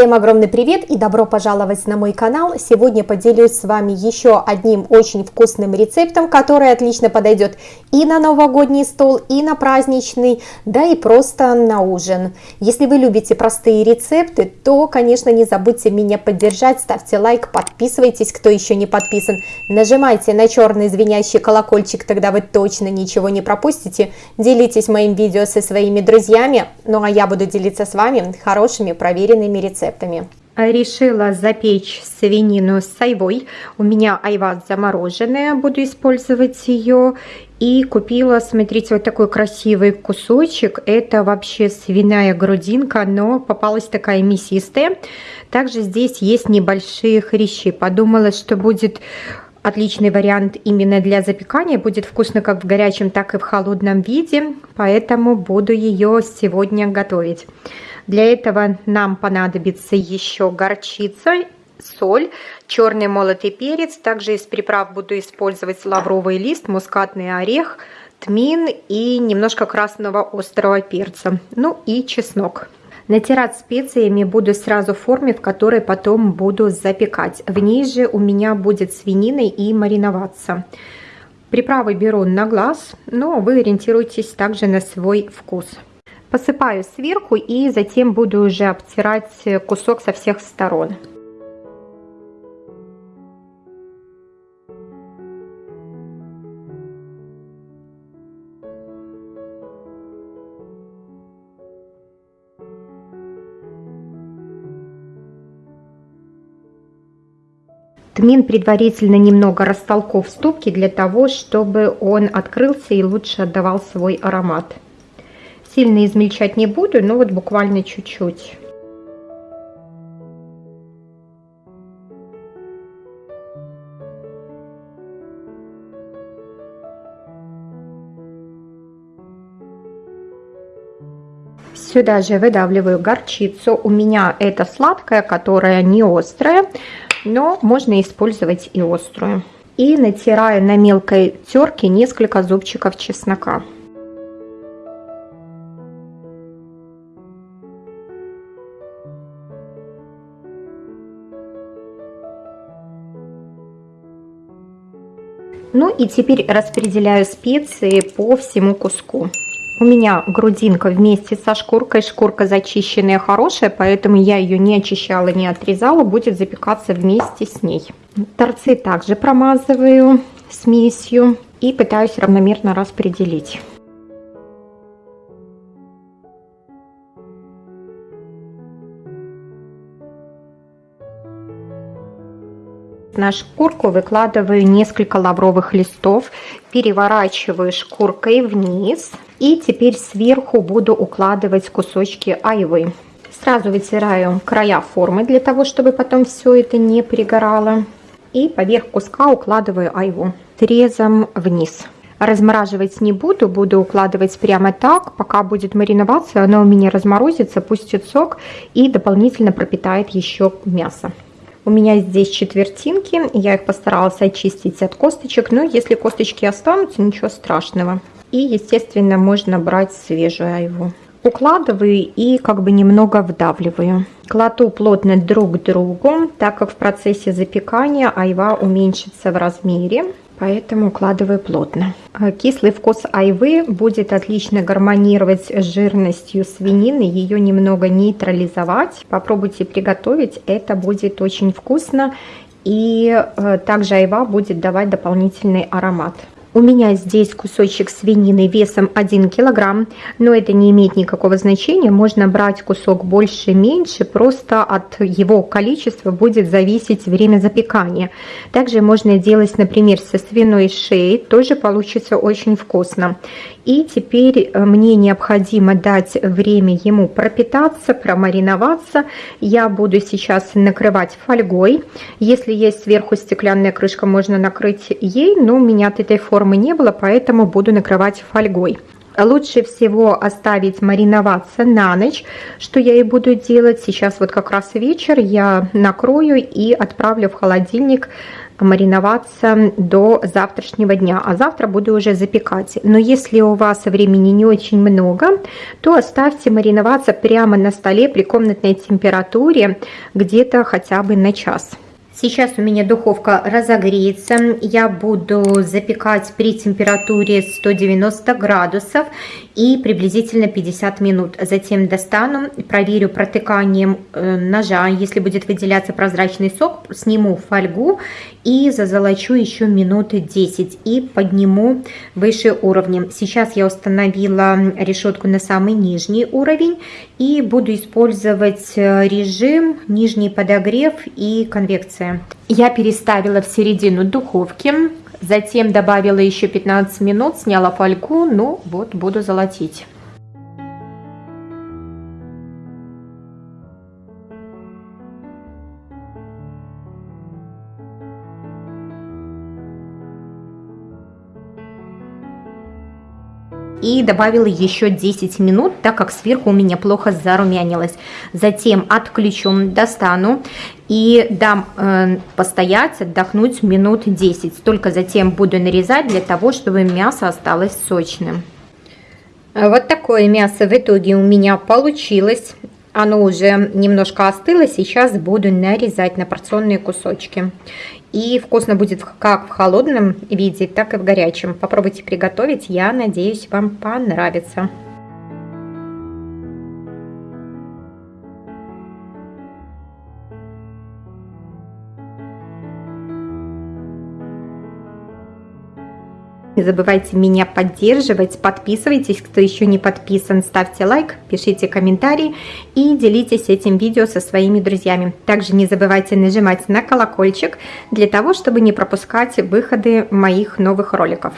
Всем огромный привет и добро пожаловать на мой канал. Сегодня поделюсь с вами еще одним очень вкусным рецептом, который отлично подойдет и на новогодний стол, и на праздничный, да и просто на ужин. Если вы любите простые рецепты, то, конечно, не забудьте меня поддержать, ставьте лайк, подписывайтесь, кто еще не подписан, нажимайте на черный звенящий колокольчик, тогда вы точно ничего не пропустите. Делитесь моим видео со своими друзьями, ну а я буду делиться с вами хорошими проверенными рецептами рецептами. Решила запечь свинину с айвой. У меня айва замороженная, буду использовать ее. И купила, смотрите, вот такой красивый кусочек. Это вообще свиная грудинка, но попалась такая мясистая. Также здесь есть небольшие хрящи. Подумала, что будет отличный вариант именно для запекания. Будет вкусно как в горячем, так и в холодном виде. Поэтому буду ее сегодня готовить. Для этого нам понадобится еще горчица, соль, черный молотый перец. Также из приправ буду использовать лавровый лист, мускатный орех, тмин и немножко красного острого перца. Ну и чеснок. Натирать специями буду сразу в форме, в которой потом буду запекать. В ней же у меня будет свинина и мариноваться. Приправы беру на глаз, но вы ориентируйтесь также на свой вкус. Посыпаю сверху и затем буду уже обтирать кусок со всех сторон. Тмин предварительно немного растолков в ступке для того, чтобы он открылся и лучше отдавал свой аромат. Сильно измельчать не буду, но вот буквально чуть-чуть. Сюда же выдавливаю горчицу. У меня это сладкая, которая не острая, но можно использовать и острую. И натираю на мелкой терке несколько зубчиков чеснока. Ну и теперь распределяю специи по всему куску. У меня грудинка вместе со шкуркой. Шкурка зачищенная, хорошая, поэтому я ее не очищала, не отрезала. Будет запекаться вместе с ней. Торцы также промазываю смесью и пытаюсь равномерно распределить. На шкурку выкладываю несколько лавровых листов, переворачиваю шкуркой вниз и теперь сверху буду укладывать кусочки айвы. Сразу вытираю края формы для того, чтобы потом все это не пригорало. И поверх куска укладываю айву срезом вниз. Размораживать не буду, буду укладывать прямо так, пока будет мариноваться, она у меня разморозится, пустит сок и дополнительно пропитает еще мясо. У меня здесь четвертинки, я их постаралась очистить от косточек, но если косточки останутся, ничего страшного. И, естественно, можно брать свежую айву. Укладываю и как бы немного вдавливаю. Кладу плотно друг к другу, так как в процессе запекания айва уменьшится в размере поэтому укладываю плотно. А кислый вкус айвы будет отлично гармонировать с жирностью свинины, ее немного нейтрализовать. Попробуйте приготовить, это будет очень вкусно. И э, также айва будет давать дополнительный аромат. У меня здесь кусочек свинины весом 1 килограмм, но это не имеет никакого значения. Можно брать кусок больше, меньше, просто от его количества будет зависеть время запекания. Также можно делать, например, со свиной шеей, тоже получится очень вкусно. И теперь э, мне необходимо дать время ему пропитаться, промариноваться. Я буду сейчас накрывать фольгой. Если есть сверху стеклянная крышка, можно накрыть ей, но у меня от этой формы не было, поэтому буду накрывать фольгой. Лучше всего оставить мариноваться на ночь, что я и буду делать. Сейчас вот как раз вечер, я накрою и отправлю в холодильник мариноваться до завтрашнего дня, а завтра буду уже запекать. Но если у вас времени не очень много, то оставьте мариноваться прямо на столе при комнатной температуре где-то хотя бы на час. Сейчас у меня духовка разогреется. Я буду запекать при температуре 190 градусов и приблизительно 50 минут. Затем достану, проверю протыканием э, ножа. Если будет выделяться прозрачный сок, сниму фольгу и зазолочу еще минуты 10 и подниму выше уровнем. Сейчас я установила решетку на самый нижний уровень и буду использовать э, режим нижний подогрев и конвекция. Я переставила в середину духовки, затем добавила еще 15 минут, сняла фольгу, ну вот буду золотить. И добавила еще 10 минут, так как сверху у меня плохо зарумянилось. Затем отключу, достану и дам э, постоять, отдохнуть минут 10. Только затем буду нарезать для того, чтобы мясо осталось сочным. Вот такое мясо в итоге у меня получилось. Оно уже немножко остыло, сейчас буду нарезать на порционные кусочки. И вкусно будет как в холодном виде, так и в горячем. Попробуйте приготовить, я надеюсь, вам понравится. Не забывайте меня поддерживать, подписывайтесь, кто еще не подписан, ставьте лайк, пишите комментарии и делитесь этим видео со своими друзьями. Также не забывайте нажимать на колокольчик для того, чтобы не пропускать выходы моих новых роликов.